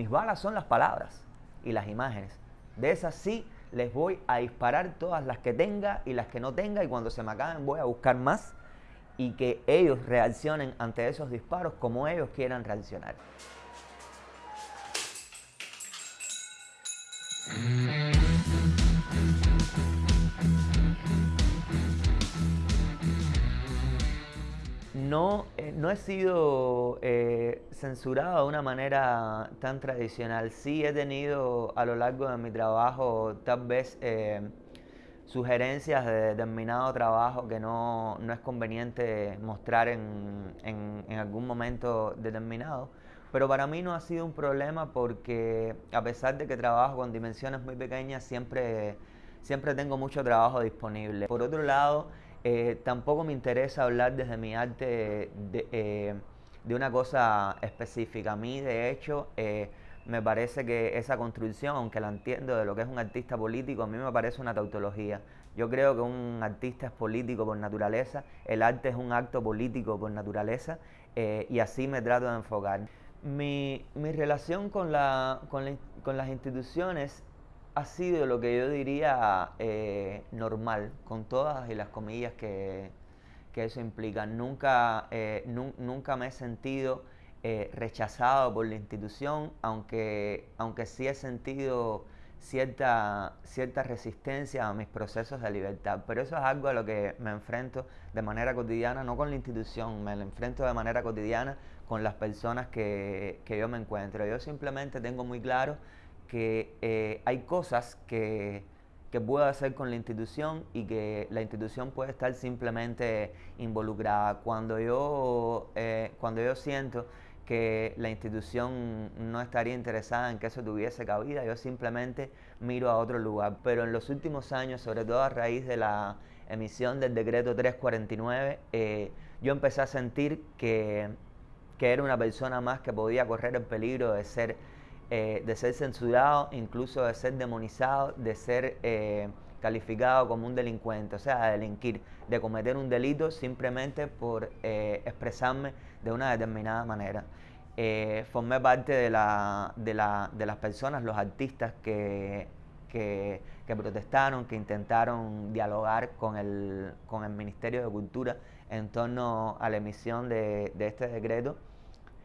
Mis balas son las palabras y las imágenes. De esas sí les voy a disparar todas las que tenga y las que no tenga y cuando se me acaben voy a buscar más y que ellos reaccionen ante esos disparos como ellos quieran reaccionar. No, no he sido eh, censurado de una manera tan tradicional. Sí he tenido a lo largo de mi trabajo tal vez eh, sugerencias de determinado trabajo que no, no es conveniente mostrar en, en, en, algún momento determinado. Pero para mí no ha sido un problema porque a pesar de que trabajo con dimensiones muy pequeñas, siempre, siempre tengo mucho trabajo disponible. Por otro lado, eh, tampoco me interesa hablar desde mi arte de, eh, una cosa específica. A mí, de hecho, eh, me parece que esa construcción, aunque la entiendo de lo que es un artista político, a mí me parece una tautología. Yo creo que un artista es político por naturaleza, el arte es un acto político por naturaleza y así me trato de enfocar. Mi, mi relación con, la, con, la, con las instituciones ha sido lo que yo diría eh, normal, con todas y las comillas que, que eso implica. Nunca, eh, nu nunca me he sentido eh, rechazado por la institución, aunque, aunque sí he sentido cierta, cierta resistencia a mis procesos de libertad. Pero eso es algo a lo que me enfrento de manera cotidiana, no con la institución, me lo enfrento de manera cotidiana con las personas que, que yo me encuentro. Yo simplemente tengo muy claro que eh, hay cosas que, que, puedo hacer con la institución y que la institución puede estar simplemente involucrada. Cuando yo, eh, cuando yo siento que la institución no estaría interesada en que eso tuviese cabida, yo simplemente miro a otro lugar. Pero en los últimos años, sobre todo a raíz de la emisión del decreto 349, eh, yo empecé a sentir que, que era una persona más que podía correr el peligro de ser eh, de ser censurado, incluso de ser demonizado, de ser eh, calificado como un delincuente, o sea, de delinquir, de cometer un delito simplemente por eh, expresarme de una determinada manera. formé parte de, la, de, la, de, las personas, los artistas que, que, protestaron, que intentaron dialogar con el, con el Ministerio de Cultura en torno a la emisión de este decreto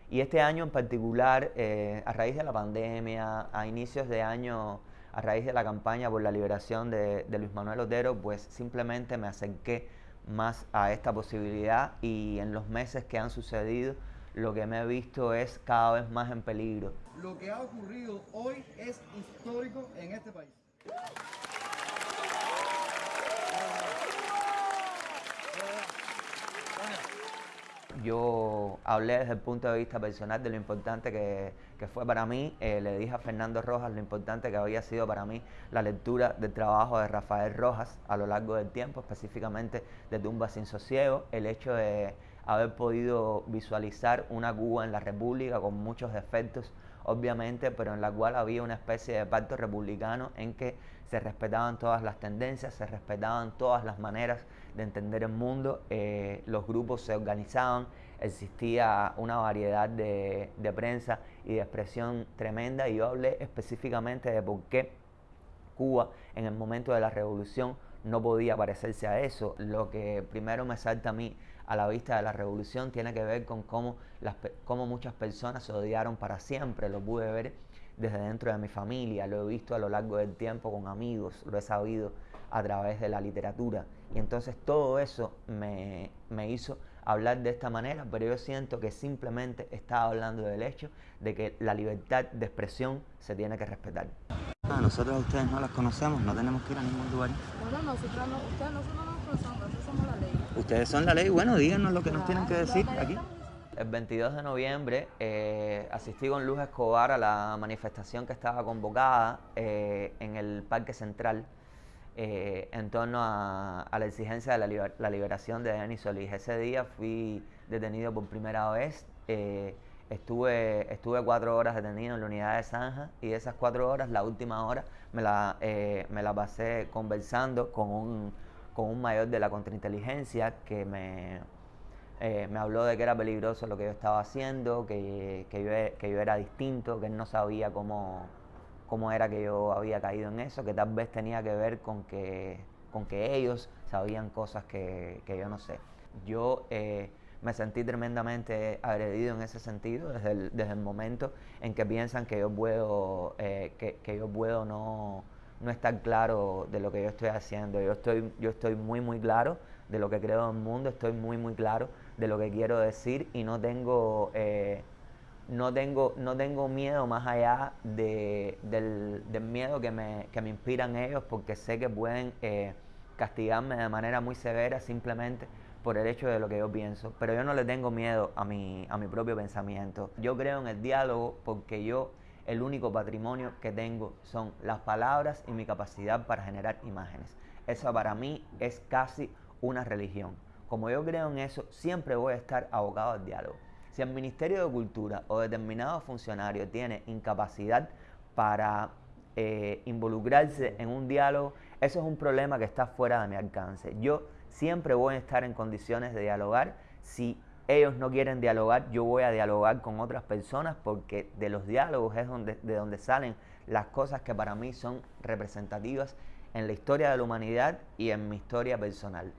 y este año en particular, eh, a raíz de la pandemia, a inicios de año, a raíz de la campaña por la liberación de, Luis Manuel Otero, pues simplemente me acerqué más a esta posibilidad y en los meses que han sucedido, lo que me he visto es cada vez más en peligro. Lo que ha ocurrido hoy es histórico en este país. Yo hablé desde el punto de vista personal de lo importante que, que fue para mí. Eh, le dije a Fernando Rojas lo importante que había sido para mí la lectura del trabajo de Rafael Rojas a lo largo del tiempo, específicamente de Tumba sin Sosiego, el hecho de haber podido visualizar una Cuba en la República con muchos defectos, obviamente, pero en la cual había una especie de pacto republicano en que se respetaban todas las tendencias, se respetaban todas las maneras de entender el mundo, eh, los grupos se organizaban, existía una variedad de, de, prensa y de expresión tremenda y yo hablé específicamente de por qué Cuba en el momento de la revolución no podía parecerse a eso. Lo que primero me salta a mí a la vista de la revolución tiene que ver con cómo, las, cómo muchas personas se odiaron para siempre, lo pude ver desde dentro de mi familia, lo he visto a lo largo del tiempo con amigos, lo he sabido a través de la literatura. Y entonces todo eso me, me hizo hablar de esta manera, pero yo siento que simplemente estaba hablando del hecho de que la libertad de expresión se tiene que respetar. Ah, nosotros a ustedes no las conocemos, no tenemos que ir a ningún lugar. Bueno, nosotros no, ustedes nosotros no Ustedes son la ley, bueno, díganos lo que nos tienen que decir aquí. El 22 de noviembre eh, asistí con Luz Escobar a la manifestación que estaba convocada eh, en el Parque Central eh, en torno a, a, la exigencia de la, liber, la, liberación de Denis Solís. Ese día fui detenido por primera vez. Eh, estuve, estuve cuatro horas detenido en la unidad de Zanja y de esas cuatro horas, la última hora, me la, eh, me la pasé conversando con un, con un mayor de la contrainteligencia que me, Eh, me habló de que era peligroso lo que yo estaba haciendo, que, que, yo, que yo era distinto, que él no sabía cómo, cómo era que yo había caído en eso, que tal vez tenía que ver con que, con que ellos sabían cosas que, que yo no sé. Yo eh, me sentí tremendamente agredido en ese sentido desde el, desde el momento en que piensan que yo puedo, eh, que, yo puedo no, no estar claro de lo que yo estoy haciendo. Yo estoy, yo estoy muy, muy claro de lo que creo en el mundo, estoy muy, muy claro de lo que quiero decir y no tengo, eh, no tengo, no tengo miedo más allá de, del, miedo que me, que me, inspiran ellos porque sé que pueden eh, castigarme de manera muy severa simplemente por el hecho de lo que yo pienso. Pero yo no le tengo miedo a mi, a mi propio pensamiento. Yo creo en el diálogo porque yo el único patrimonio que tengo son las palabras y mi capacidad para generar imágenes. Eso para mí es casi una religión. Como yo creo en eso, siempre voy a estar abocado al diálogo. Si el Ministerio de Cultura o determinado funcionario tiene incapacidad para eh, involucrarse en un diálogo, eso es un problema que está fuera de mi alcance. Yo siempre voy a estar en condiciones de dialogar. Si ellos no quieren dialogar, yo voy a dialogar con otras personas porque de los diálogos es donde, de donde salen las cosas que para mí son representativas en la historia de la humanidad y en mi historia personal.